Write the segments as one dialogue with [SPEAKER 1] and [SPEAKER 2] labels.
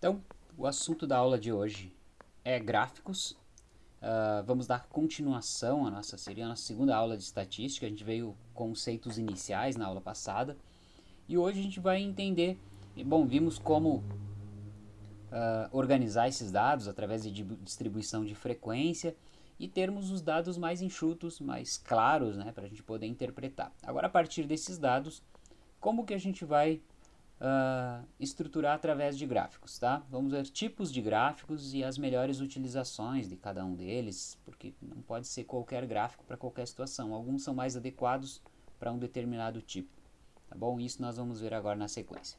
[SPEAKER 1] Então, o assunto da aula de hoje é gráficos. Uh, vamos dar continuação à nossa seria a nossa segunda aula de estatística. A gente veio conceitos iniciais na aula passada. E hoje a gente vai entender, bom, vimos como uh, organizar esses dados através de distribuição de frequência e termos os dados mais enxutos, mais claros, né, para a gente poder interpretar. Agora, a partir desses dados, como que a gente vai uh, estruturar através de gráficos, tá? Vamos ver tipos de gráficos e as melhores utilizações de cada um deles, porque não pode ser qualquer gráfico para qualquer situação. Alguns são mais adequados para um determinado tipo, tá bom? Isso nós vamos ver agora na sequência.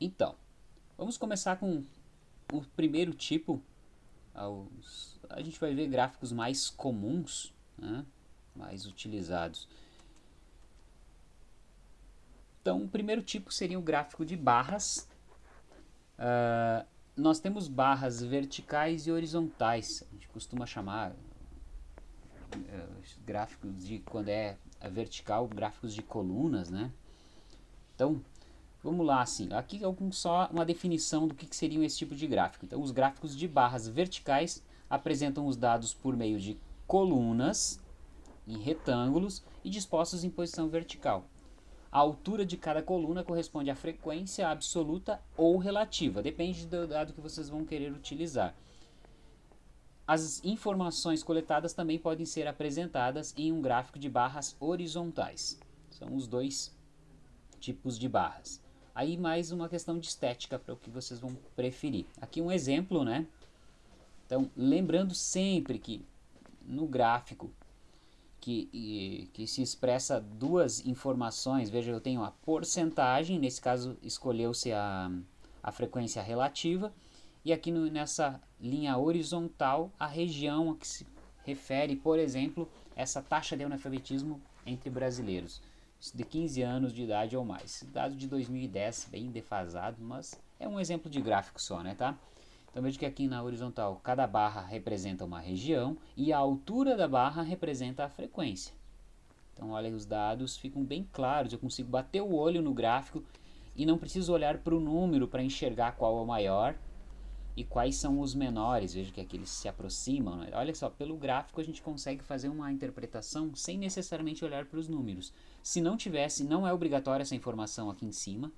[SPEAKER 1] Então, vamos começar com o primeiro tipo. a gente vai ver gráficos mais comuns, né? Mais utilizados. Então, o primeiro tipo seria o gráfico de barras. Uh, nós temos barras verticais e horizontais. A gente costuma chamar uh, gráficos de quando é vertical, gráficos de colunas, né? Então, vamos lá assim. Aqui é só uma definição do que, que seriam esse tipo de gráfico. Então, os gráficos de barras verticais apresentam os dados por meio de colunas em retângulos e dispostos em posição vertical. A altura de cada coluna corresponde à frequência absoluta ou relativa, depende do dado que vocês vão querer utilizar. As informações coletadas também podem ser apresentadas em um gráfico de barras horizontais. São os dois tipos de barras. Aí mais uma questão de estética para o que vocês vão preferir. Aqui um exemplo, né? Então, lembrando sempre que no gráfico que, que se expressa duas informações. Veja, eu tenho a porcentagem, nesse caso escolheu-se a, a frequência relativa, e aqui no, nessa linha horizontal a região a que se refere, por exemplo, essa taxa de analfabetismo entre brasileiros de 15 anos de idade ou mais. Dado de 2010, bem defasado, mas é um exemplo de gráfico só, né, tá? Então veja que aqui na horizontal cada barra representa uma região e a altura da barra representa a frequência. Então olha, os dados ficam bem claros, eu consigo bater o olho no gráfico e não preciso olhar para o número para enxergar qual é o maior e quais são os menores. Veja que aqui eles se aproximam. Né? Olha só, pelo gráfico a gente consegue fazer uma interpretação sem necessariamente olhar para os números. Se não tivesse, não é obrigatória essa informação aqui em cima.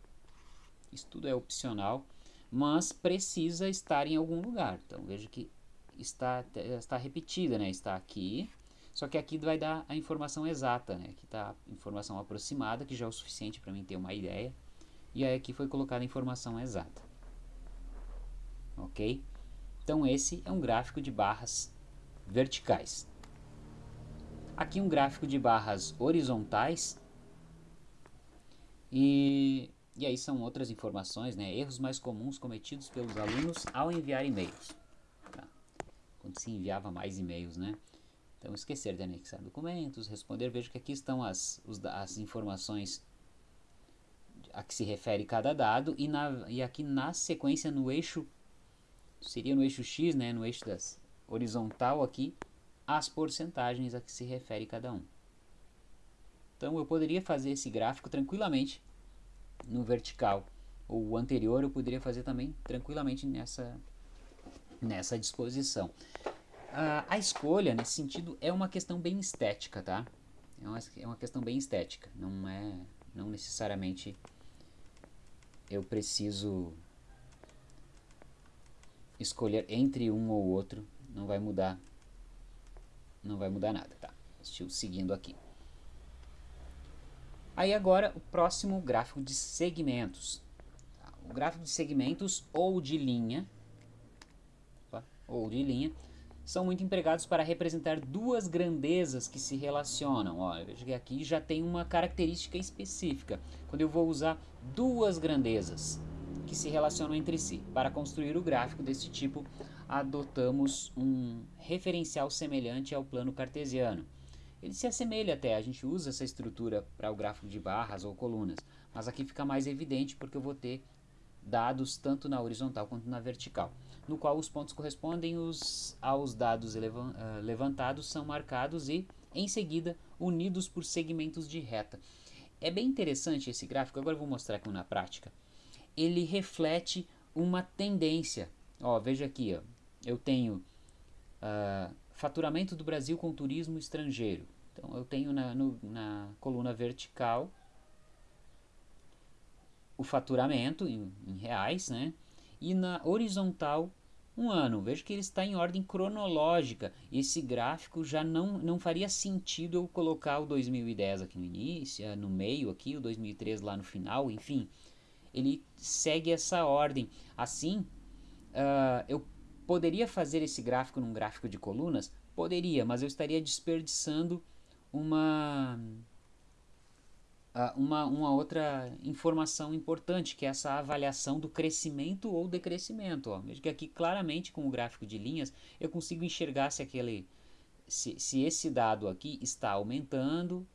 [SPEAKER 1] Isso tudo é opcional mas precisa estar em algum lugar. Então veja que está, está repetida, né? está aqui, só que aqui vai dar a informação exata, né? aqui está a informação aproximada, que já é o suficiente para mim ter uma ideia, e aí aqui foi colocada a informação exata. Ok? Então esse é um gráfico de barras verticais. Aqui um gráfico de barras horizontais, e e aí são outras informações, né? Erros mais comuns cometidos pelos alunos ao enviar e-mails. Tá? Quando se enviava mais e-mails, né? Então, esquecer de anexar documentos, responder. Vejo que aqui estão as, os, as informações a que se refere cada dado. E, na, e aqui na sequência, no eixo, seria no eixo X, né? No eixo das horizontal aqui, as porcentagens a que se refere cada um. Então, eu poderia fazer esse gráfico tranquilamente no vertical. O anterior eu poderia fazer também tranquilamente nessa, nessa disposição. A escolha, nesse sentido, é uma questão bem estética, tá? É uma, é uma questão bem estética, não é não necessariamente eu preciso escolher entre um ou outro, não vai mudar não vai mudar nada, tá? Estou seguindo aqui. Aí agora o próximo gráfico de segmentos. O gráfico de segmentos ou de linha, ou de linha, são muito empregados para representar duas grandezas que se relacionam. Olha, veja que aqui já tem uma característica específica. Quando eu vou usar duas grandezas que se relacionam entre si. Para construir o gráfico desse tipo, adotamos um referencial semelhante ao plano cartesiano ele se assemelha até, a gente usa essa estrutura para o gráfico de barras ou colunas, mas aqui fica mais evidente porque eu vou ter dados tanto na horizontal quanto na vertical, no qual os pontos correspondem os, aos dados uh, levantados são marcados e, em seguida, unidos por segmentos de reta. é bem interessante esse gráfico, agora eu vou mostrar aqui na prática. Ele reflete uma tendência. Ó, veja aqui, ó, eu tenho uh, faturamento do Brasil com turismo estrangeiro. Então eu tenho na, no, na coluna vertical o faturamento em, em reais, né? E na horizontal um ano. Veja que ele está em ordem cronológica. Esse gráfico já não, não faria sentido eu colocar o 2010 aqui no início, eh, no meio aqui, o 2003 lá no final, enfim. Ele segue essa ordem. Assim, uh, eu poderia fazer esse gráfico num gráfico de colunas? Poderia, mas eu estaria desperdiçando uma uma, uma outra informação importante, que é essa avaliação do crescimento ou decrescimento. Ó. Veja que aqui claramente com o gráfico de linhas eu consigo enxergar se, aquele, se, se esse dado aqui está aumentando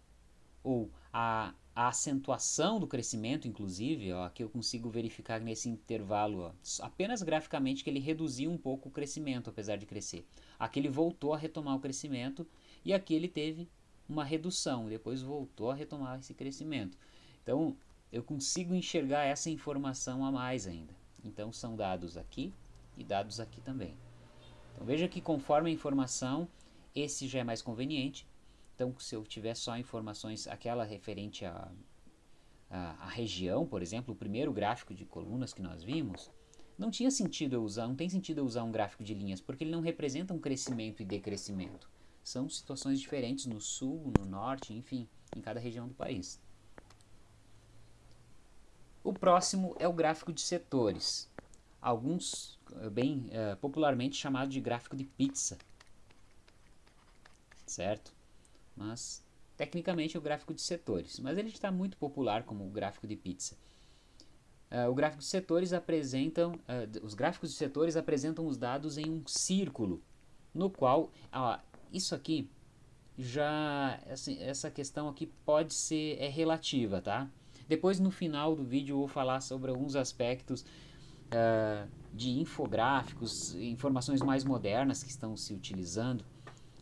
[SPEAKER 1] ou a, a acentuação do crescimento, inclusive, ó, aqui eu consigo verificar nesse intervalo, ó, apenas graficamente, que ele reduziu um pouco o crescimento, apesar de crescer. Aqui ele voltou a retomar o crescimento e aqui ele teve uma redução, depois voltou a retomar esse crescimento. Então, eu consigo enxergar essa informação a mais ainda. Então, são dados aqui e dados aqui também. Então, veja que conforme a informação, esse já é mais conveniente. Então, se eu tiver só informações, aquela referente à a, a, a, região, por exemplo, o primeiro gráfico de colunas que nós vimos, não tinha sentido eu usar, não tem sentido eu usar um gráfico de linhas, porque ele não representa um crescimento e decrescimento. São situações diferentes no sul, no norte, enfim, em cada região do país. O próximo é o gráfico de setores, alguns eh, bem uh, popularmente chamado de gráfico de pizza, certo? Mas tecnicamente é o gráfico de setores, mas ele está muito popular como o gráfico de pizza. Uh, o gráfico de setores apresentam, uh, os gráficos de setores apresentam os dados em um círculo, no qual isso aqui já assim, essa questão aqui pode ser é relativa, tá? Depois no final do vídeo eu vou falar sobre alguns aspectos uh, de infográficos, informações mais modernas que estão se utilizando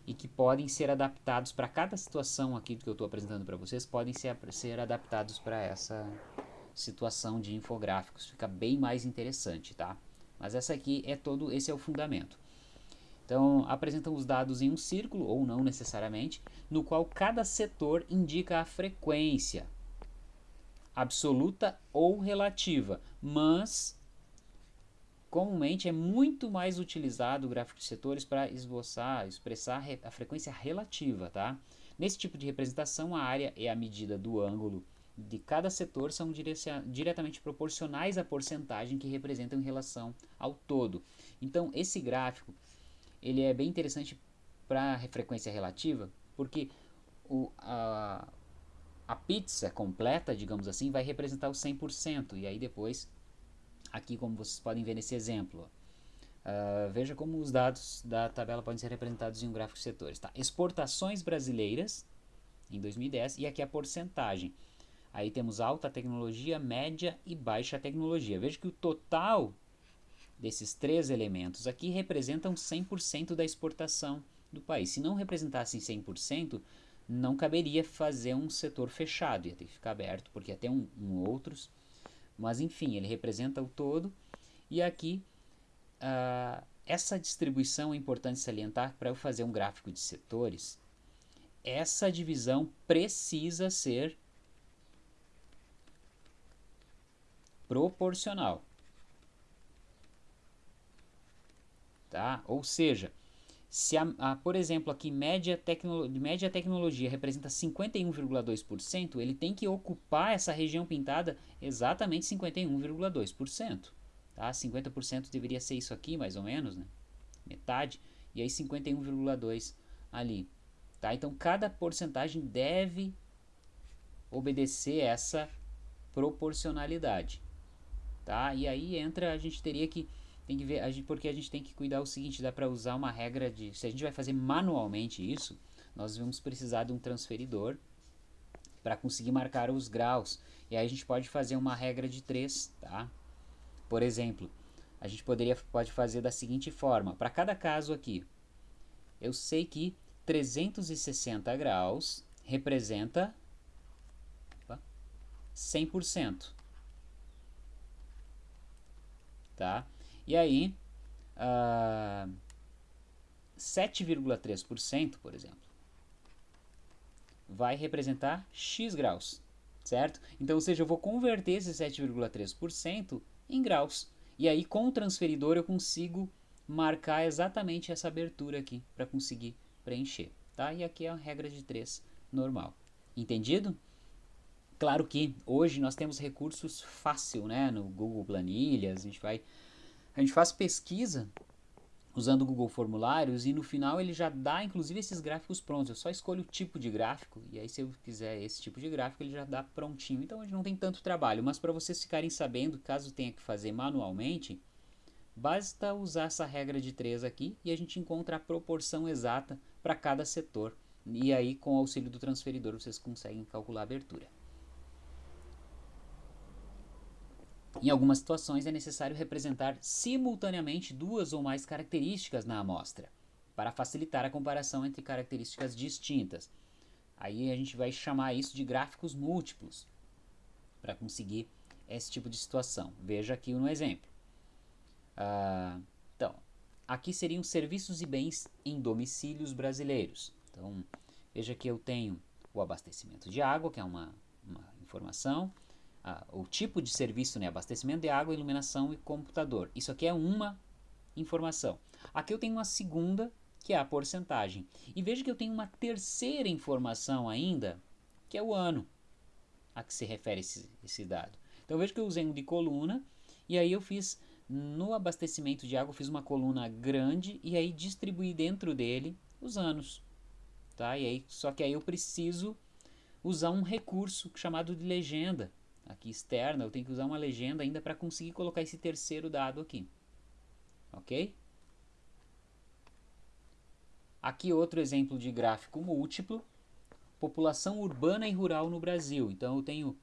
[SPEAKER 1] e que podem ser adaptados para cada situação aqui que eu estou apresentando para vocês, podem ser, ser adaptados para essa situação de infográficos. Fica bem mais interessante, tá? Mas essa aqui é todo, esse é o fundamento. Então, apresentam os dados em um círculo, ou não necessariamente, no qual cada setor indica a frequência absoluta ou relativa, mas comumente é muito mais utilizado o gráfico de setores para esboçar, expressar a frequência relativa, tá? Nesse tipo de representação, a área e a medida do ângulo de cada setor são diretamente proporcionais à porcentagem que representam em relação ao todo. Então, esse gráfico ele é bem interessante para a frequência relativa, porque o, a, a pizza completa, digamos assim, vai representar o 100%, e aí depois, aqui como vocês podem ver nesse exemplo, uh, veja como os dados da tabela podem ser representados em um gráfico de setores. Tá? Exportações brasileiras em 2010, e aqui a porcentagem. Aí temos alta tecnologia, média e baixa tecnologia. Veja que o total desses três elementos aqui representam 100% da exportação do país. Se não representassem 100%, não caberia fazer um setor fechado, ia ter que ficar aberto, porque ter um, um outros. Mas enfim, ele representa o todo. E aqui, uh, essa distribuição é importante salientar para eu fazer um gráfico de setores. Essa divisão precisa ser proporcional. Tá? Ou seja, se a, a, por exemplo aqui média, tecno, média tecnologia representa 51,2%, ele tem que ocupar essa região pintada exatamente 51,2%. Tá? 50% deveria ser isso aqui, mais ou menos, né? metade, e aí 51,2% ali. Tá? Então cada porcentagem deve obedecer essa proporcionalidade. Tá? E aí entra, a gente teria que tem que ver, a gente, porque a gente tem que cuidar o seguinte, dá para usar uma regra de, se a gente vai fazer manualmente isso, nós vamos precisar de um transferidor para conseguir marcar os graus. E aí a gente pode fazer uma regra de 3, tá? Por exemplo, a gente poderia, pode fazer da seguinte forma, para cada caso aqui, eu sei que 360 graus representa 100%. Tá? E aí, uh, 7,3%, por exemplo, vai representar x graus, certo? Então, ou seja, eu vou converter esse 7,3% em graus. E aí, com o transferidor, eu consigo marcar exatamente essa abertura aqui para conseguir preencher, tá? E aqui é a regra de 3 normal. Entendido? Claro que hoje nós temos recursos fácil, né? No Google Planilhas, a gente vai a gente faz pesquisa usando o Google Formulários e no final ele já dá inclusive esses gráficos prontos. Eu só escolho o tipo de gráfico e aí se eu quiser esse tipo de gráfico ele já dá prontinho. Então a gente não tem tanto trabalho, mas para vocês ficarem sabendo, caso tenha que fazer manualmente, basta usar essa regra de 3 aqui e a gente encontra a proporção exata para cada setor. E aí com o auxílio do transferidor vocês conseguem calcular a abertura. Em algumas situações é necessário representar simultaneamente duas ou mais características na amostra, para facilitar a comparação entre características distintas. Aí a gente vai chamar isso de gráficos múltiplos, para conseguir esse tipo de situação. Veja aqui no exemplo. Ah, então, aqui seriam serviços e bens em domicílios brasileiros. Então, veja que eu tenho o abastecimento de água, que é uma, uma informação, ah, o tipo de serviço, né, abastecimento de água, iluminação e computador. Isso aqui é uma informação. Aqui eu tenho uma segunda, que é a porcentagem. E veja que eu tenho uma terceira informação ainda, que é o ano a que se refere esse, esse dado. Então veja que eu usei um de coluna, e aí eu fiz, no abastecimento de água, eu fiz uma coluna grande, e aí distribuí dentro dele os anos. Tá? E aí, só que aí eu preciso usar um recurso chamado de legenda aqui externa, eu tenho que usar uma legenda ainda para conseguir colocar esse terceiro dado aqui. Ok? Aqui outro exemplo de gráfico múltiplo. População urbana e rural no Brasil. Então eu tenho...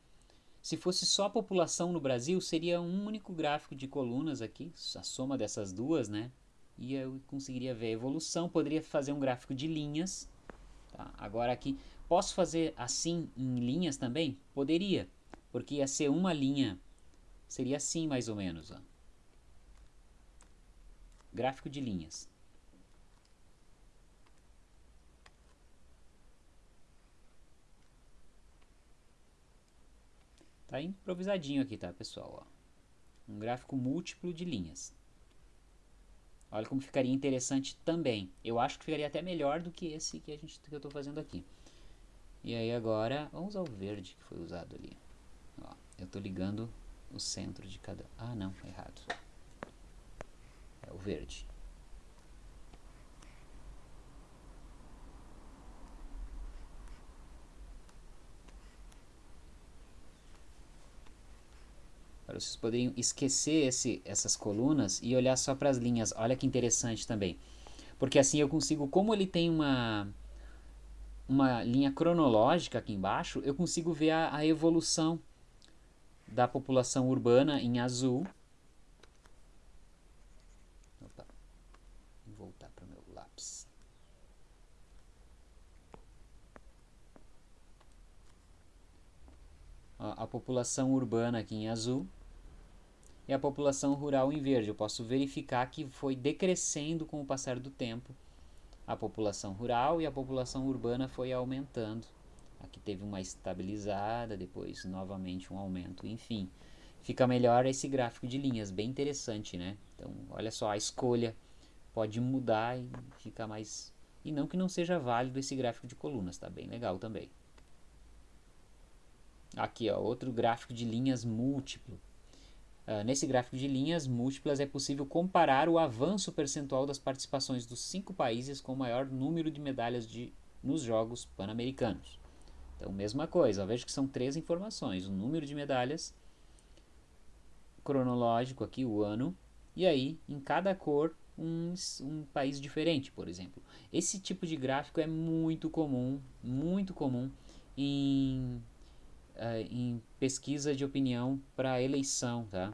[SPEAKER 1] Se fosse só população no Brasil, seria um único gráfico de colunas aqui, a soma dessas duas, né? E eu conseguiria ver a evolução, poderia fazer um gráfico de linhas. Tá? Agora aqui, posso fazer assim em linhas também? Poderia porque ia ser uma linha, seria assim mais ou menos. Ó. Gráfico de linhas. Tá improvisadinho aqui, tá, pessoal? Ó. Um gráfico múltiplo de linhas. Olha como ficaria interessante também. Eu acho que ficaria até melhor do que esse que, a gente, que eu estou fazendo aqui. E aí agora, vamos usar o verde que foi usado ali. Eu estou ligando o centro de cada... Ah, não, errado. É o verde. Para vocês poderem esquecer esse, essas colunas e olhar só para as linhas. Olha que interessante também. Porque assim eu consigo, como ele tem uma, uma linha cronológica aqui embaixo, eu consigo ver a, a evolução da população urbana em azul. Opa, vou voltar para o meu lápis. A população urbana aqui em azul e a população rural em verde. Eu posso verificar que foi decrescendo com o passar do tempo. A população rural e a população urbana foi aumentando Aqui teve uma estabilizada, depois novamente um aumento, enfim. Fica melhor esse gráfico de linhas, bem interessante, né? Então, olha só, a escolha pode mudar e ficar mais... E não que não seja válido esse gráfico de colunas, tá bem legal também. Aqui, ó, outro gráfico de linhas múltiplo. Uh, nesse gráfico de linhas múltiplas é possível comparar o avanço percentual das participações dos cinco países com o maior número de medalhas de, nos Jogos Pan-Americanos. Então, mesma coisa, veja que são três informações, o número de medalhas, cronológico aqui, o ano, e aí, em cada cor, um, um país diferente, por exemplo. Esse tipo de gráfico é muito comum, muito comum em, uh, em pesquisa de opinião para eleição, tá?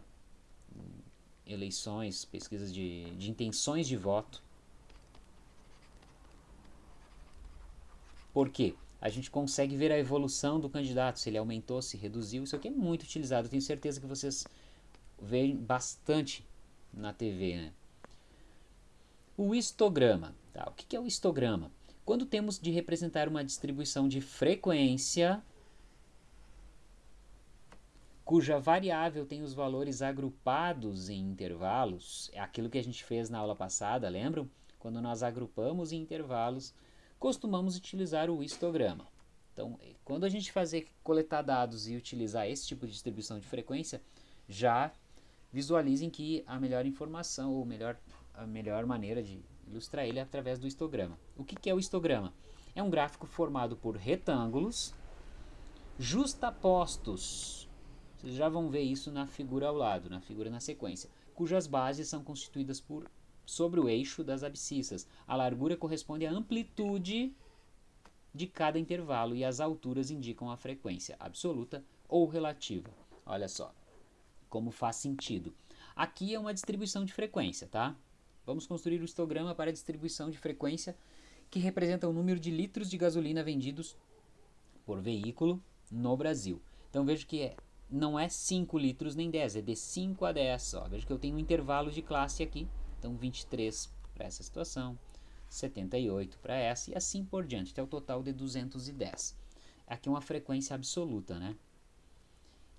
[SPEAKER 1] Eleições, pesquisas de, de intenções de voto. Por quê? A gente consegue ver a evolução do candidato, se ele aumentou, se reduziu. Isso aqui é muito utilizado, tenho certeza que vocês veem bastante na TV. Né? O histograma. Tá? O que é o histograma? Quando temos de representar uma distribuição de frequência cuja variável tem os valores agrupados em intervalos, é aquilo que a gente fez na aula passada, lembram? Quando nós agrupamos em intervalos, costumamos utilizar o histograma. Então, quando a gente fazer coletar dados e utilizar esse tipo de distribuição de frequência, já visualizem que a melhor informação ou melhor, a melhor maneira de ilustrar ele é através do histograma. O que, que é o histograma? É um gráfico formado por retângulos justapostos. Vocês já vão ver isso na figura ao lado, na figura na sequência, cujas bases são constituídas por sobre o eixo das abscissas. A largura corresponde à amplitude de cada intervalo e as alturas indicam a frequência absoluta ou relativa. Olha só como faz sentido. Aqui é uma distribuição de frequência, tá? Vamos construir o histograma para a distribuição de frequência que representa o número de litros de gasolina vendidos por veículo no Brasil. Então veja que é, não é 5 litros nem 10, é de 5 a 10. Ó. Veja que eu tenho um intervalo de classe aqui, então 23 para essa situação, 78 para essa e assim por diante, até o total de 210. Aqui é uma frequência absoluta, né?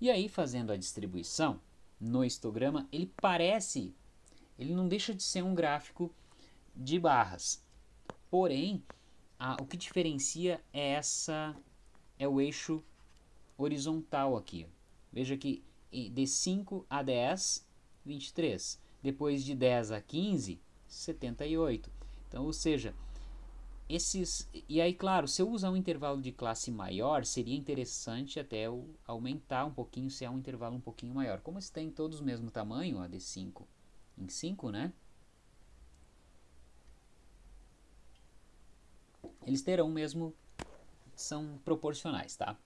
[SPEAKER 1] E aí, fazendo a distribuição no histograma, ele parece, ele não deixa de ser um gráfico de barras. Porém, a, o que diferencia é essa é o eixo horizontal aqui. Veja que de 5 a 10, 23. Depois de 10 a 15, 78. Então, ou seja, esses e aí claro se eu usar um intervalo de classe maior seria interessante até aumentar um pouquinho se é um intervalo um pouquinho maior. Como eles têm todos o mesmo tamanho a de 5 em 5 né? Eles terão o mesmo são proporcionais tá?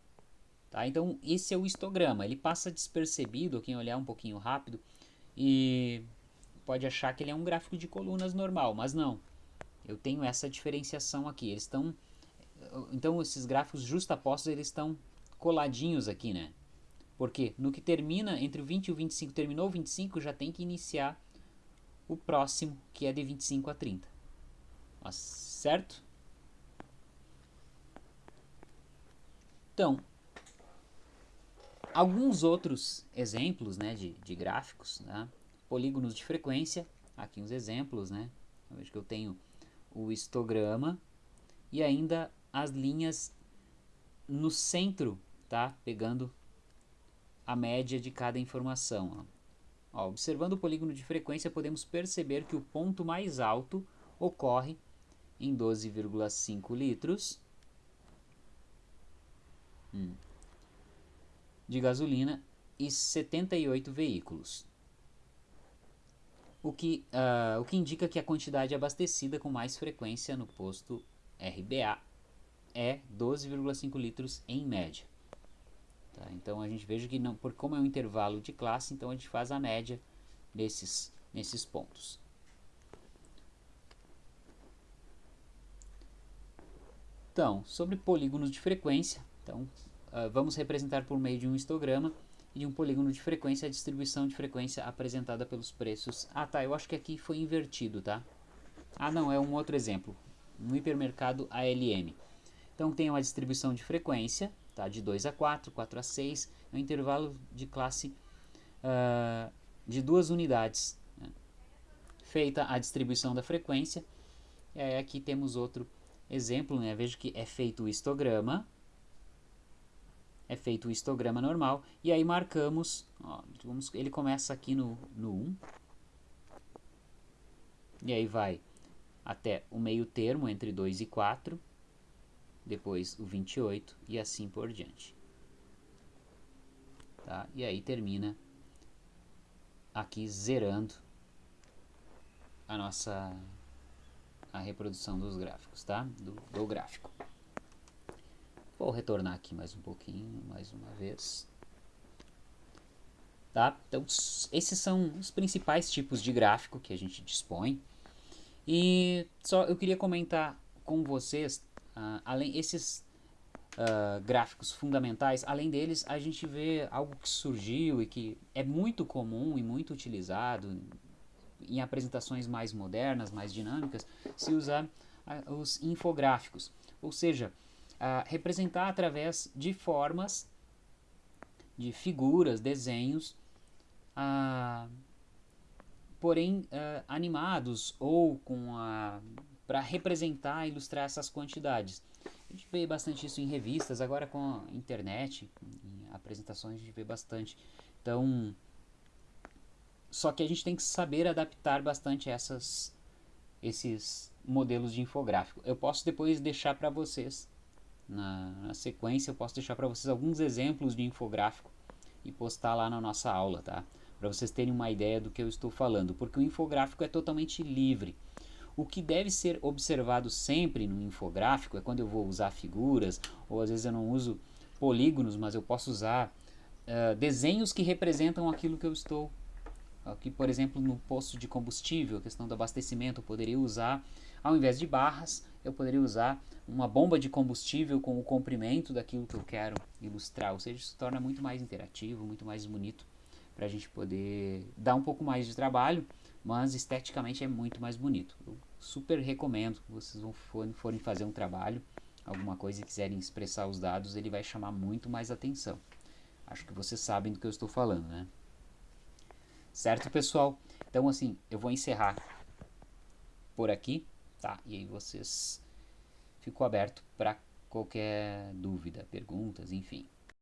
[SPEAKER 1] Tá? Então esse é o histograma. Ele passa despercebido quem olhar um pouquinho rápido e pode achar que ele é um gráfico de colunas normal mas não eu tenho essa diferenciação aqui. Eles estão, então esses gráficos justapostos eles estão coladinhos aqui, né? Porque no que termina entre o 20 e o 25, terminou o 25, já tem que iniciar o próximo, que é de 25 a 30. Certo? Então, alguns outros exemplos né, de, de gráficos, né? Polígonos de frequência, aqui uns exemplos, né? Vejo que eu tenho o histograma e ainda as linhas no centro, tá? Pegando a média de cada informação. Ó. Ó, observando o polígono de frequência, podemos perceber que o ponto mais alto ocorre em 12,5 litros hum, de gasolina e 78 veículos o que, uh, o que indica que a quantidade abastecida com mais frequência no posto RBA é 12,5 litros em média. Tá? Então a gente veja que não, por como é um intervalo de classe, então a gente faz a média nesses, nesses pontos. Então, sobre polígonos de frequência, então, uh, vamos representar por meio de um histograma e um polígono de frequência a distribuição de frequência apresentada pelos preços. Ah tá, eu acho que aqui foi invertido, tá? Ah não, é um outro exemplo, no hipermercado ALM. Então tem uma distribuição de frequência, tá? de 2 a 4, 4 a 6, é um intervalo de classe uh, de duas unidades. Né? Feita a distribuição da frequência, e aí aqui temos outro exemplo, né? veja que é feito o histograma, é feito o histograma normal, e aí marcamos, ó, vamos, ele começa aqui no, no 1, e aí vai até o meio termo entre 2 e 4, depois o 28 e assim por diante. Tá? E aí termina aqui zerando a nossa a reprodução dos gráficos, tá? Do, do gráfico. Vou retornar aqui mais um pouquinho, mais uma vez. Tá? Então, esses são os principais tipos de gráfico que a gente dispõe. E só eu queria comentar com vocês, uh, além esses uh, gráficos fundamentais, além deles, a gente vê algo que surgiu e que é muito comum e muito utilizado em apresentações mais modernas, mais dinâmicas, se usar uh, os infográficos. Ou seja, representar através de formas, de figuras, desenhos, porém animados ou com a para representar, ilustrar essas quantidades. A gente vê bastante isso em revistas, agora com a internet, em apresentações a gente vê bastante. Então, só que a gente tem que saber adaptar bastante essas, esses modelos de infográfico. Eu posso depois deixar para vocês, na, na, sequência, eu posso deixar para vocês alguns exemplos de infográfico e postar lá na nossa aula, tá? Para vocês terem uma ideia do que eu estou falando, porque o infográfico é totalmente livre. O que deve ser observado sempre no infográfico é quando eu vou usar figuras, ou às vezes eu não uso polígonos, mas eu posso usar uh, desenhos que representam aquilo que eu estou. Aqui, por exemplo, no posto de combustível, a questão do abastecimento, eu poderia usar, ao invés de barras, eu poderia usar uma bomba de combustível com o comprimento daquilo que eu quero ilustrar. Ou seja, isso torna muito mais interativo, muito mais bonito, para a gente poder dar um pouco mais de trabalho, mas esteticamente é muito mais bonito. Eu super recomendo vocês vão forem fazer um trabalho, alguma coisa e quiserem expressar os dados, ele vai chamar muito mais atenção. Acho que vocês sabem do que eu estou falando, né? Certo, pessoal? Então, assim, eu vou encerrar por aqui, tá? E aí vocês ficou aberto para qualquer dúvida, perguntas, enfim.